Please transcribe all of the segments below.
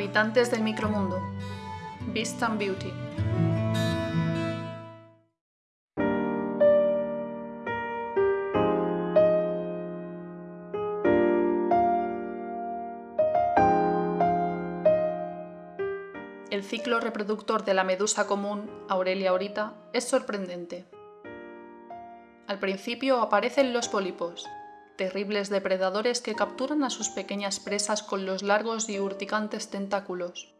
Habitantes del micromundo. Beast and Beauty. El ciclo reproductor de la medusa común, Aurelia aurita, es sorprendente. Al principio aparecen los pólipos, terribles depredadores que capturan a sus pequeñas presas con los largos y urticantes tentáculos.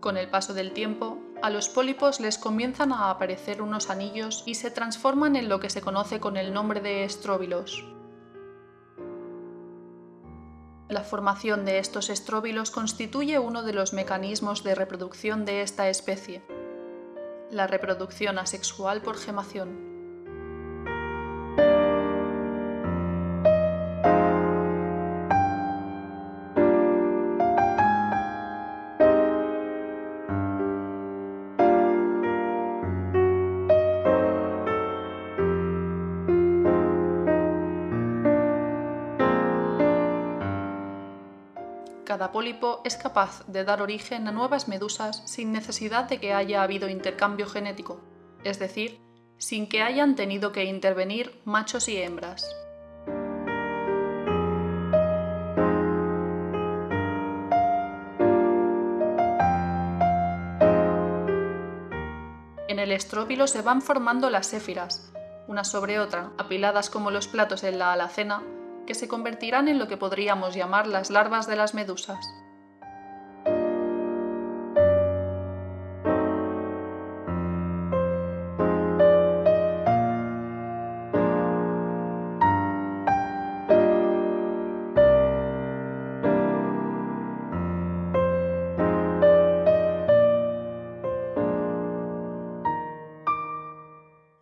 Con el paso del tiempo, a los pólipos les comienzan a aparecer unos anillos y se transforman en lo que se conoce con el nombre de estróbilos. La formación de estos estróbilos constituye uno de los mecanismos de reproducción de esta especie, la reproducción asexual por gemación. Cada pólipo es capaz de dar origen a nuevas medusas sin necesidad de que haya habido intercambio genético, es decir, sin que hayan tenido que intervenir machos y hembras. En el estróbilo se van formando las séfiras, una sobre otra, apiladas como los platos en la alacena, que se convertirán en lo que podríamos llamar las larvas de las medusas.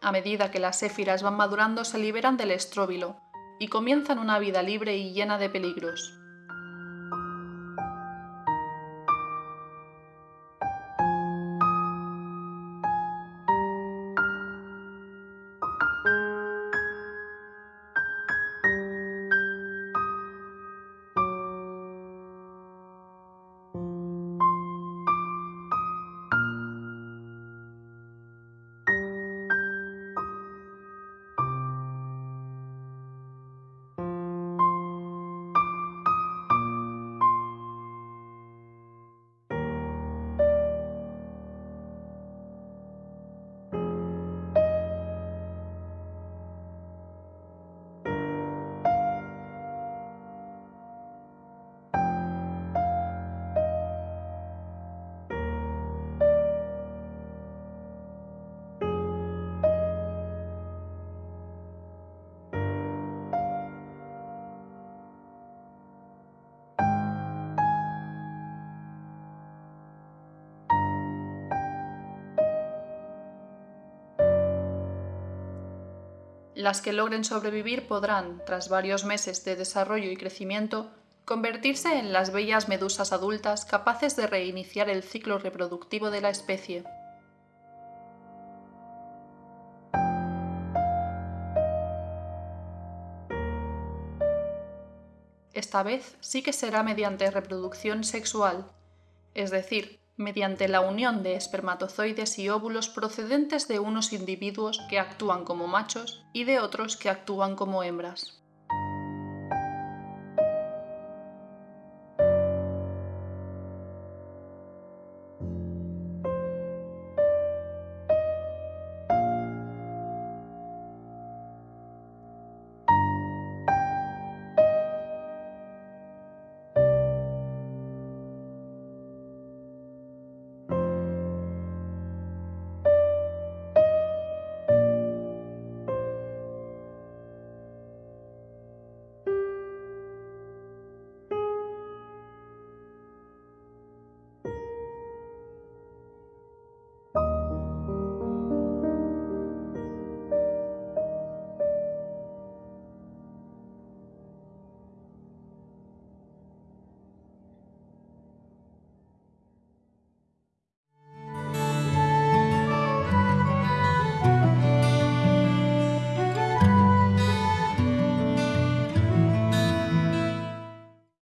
A medida que las séfiras van madurando se liberan del estróbilo, y comienzan una vida libre y llena de peligros. Las que logren sobrevivir podrán, tras varios meses de desarrollo y crecimiento, convertirse en las bellas medusas adultas capaces de reiniciar el ciclo reproductivo de la especie. Esta vez sí que será mediante reproducción sexual, es decir, mediante la unión de espermatozoides y óvulos procedentes de unos individuos que actúan como machos y de otros que actúan como hembras.